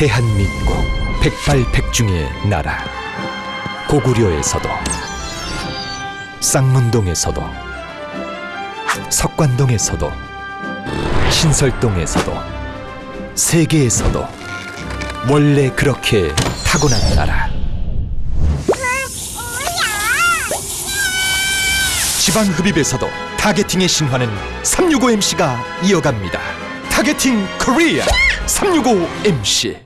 대한민국 백발백중의 나라 고구려에서도 쌍문동에서도 석관동에서도 신설동에서도 세계에서도 원래 그렇게 타고난 나라. 지방흡입에서도 타겟팅의 신화는 365MC가 이어갑니다. 타겟팅 코리아 365MC